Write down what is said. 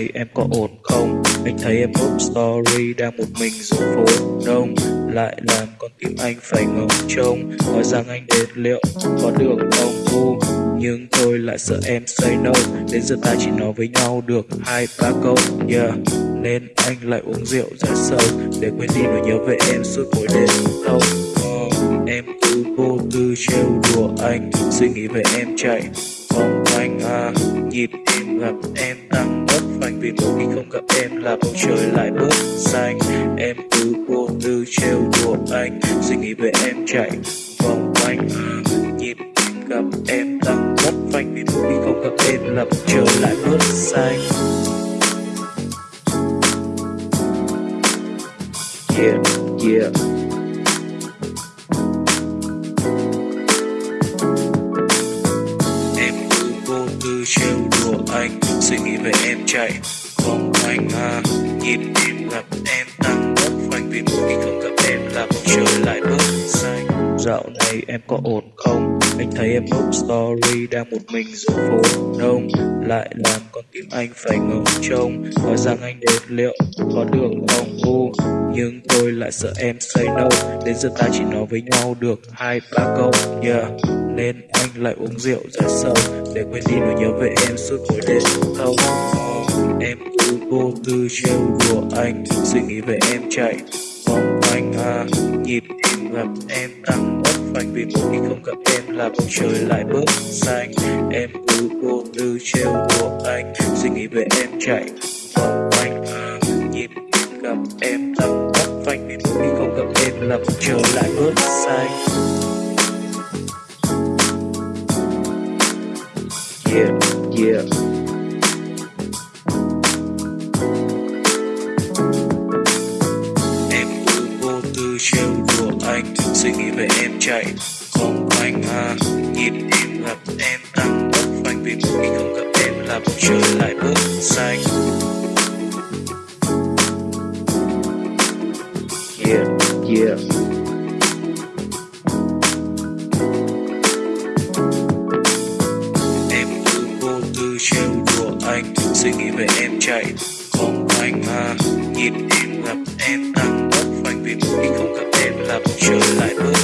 này em có ổn không? Anh thấy em up story đang một mình giữa phố đông Lại làm con tim anh phải ngóng trông. Hỏi rằng anh đến liệu có được không? U Nhưng tôi lại sợ em say no. Đến giờ ta chỉ nói với nhau được hai ba câu. Yeah Nên anh lại uống rượu ra sâu Để quên đi nỗi nhớ về em suốt mỗi đêm. Thâu oh, Em cứ vô tư trêu đùa anh. Suy nghĩ về em chạy vòng quanh à. Nhịp tim gặp em tăng mất phanh Vì mỗi khi không gặp em là bầu trời lại bớt xanh. Em cứ vô tư trêu đùa anh Suy nghĩ về em chạy vòng quanh. Nhịp tim gặp em tăng mất phanh Vì mỗi khi không gặp em là bầu trời lại bớt xanh. Yeah, yeah cứ tư trêu đùa anh. Suy nghĩ về em chạy, không anh à. Nhịp tim gặp em tăng mất phanh Vì mỗi khi không gặp em là bầu trời lại bớt xanh. Dạo này em có ổn không? Anh thấy em post story đang một mình giữa phố đông. Lại làm con tim anh phải ngóng trông. Hỏi rằng anh đến liệu có được không? U Nhưng tôi lại sợ em say no Đến giờ ta chỉ nói với nhau được hai ba câu, Yeah. Nên anh lại uống rượu ra sâu Để quên đi nỗi nhớ về em suốt mỗi đêm thâu Em cứ vô tư trêu đùa anh, Suy nghĩ về em chạy vòng quanh à Nhịp tim gặp em tăng bất phanh. Vì mỗi khi không gặp em là bầu trời lại bớt xanh. Em cứ vô tư trêu đùa anh, Suy nghĩ về em chạy vòng quanh à Nhịp tim gặp em tăng bất phanh. Vì mỗi khi không gặp em là bầu trời lại bớt xanh. Yeah, yeah. Em cứ vô tư trêu đùa anh Suy nghĩ về em chạy Vòng quanh à. Nhịp tim gặp em tăng mất phanh Vì mỗi khi không gặp em là bầu trời lại bớt xanh. Yeah, yeah Suy nghĩ về em chạy Vòng quanh à Nhịp em gặp em tăng bất phanh Vì mỗi khi không gặp em là trở lại bước.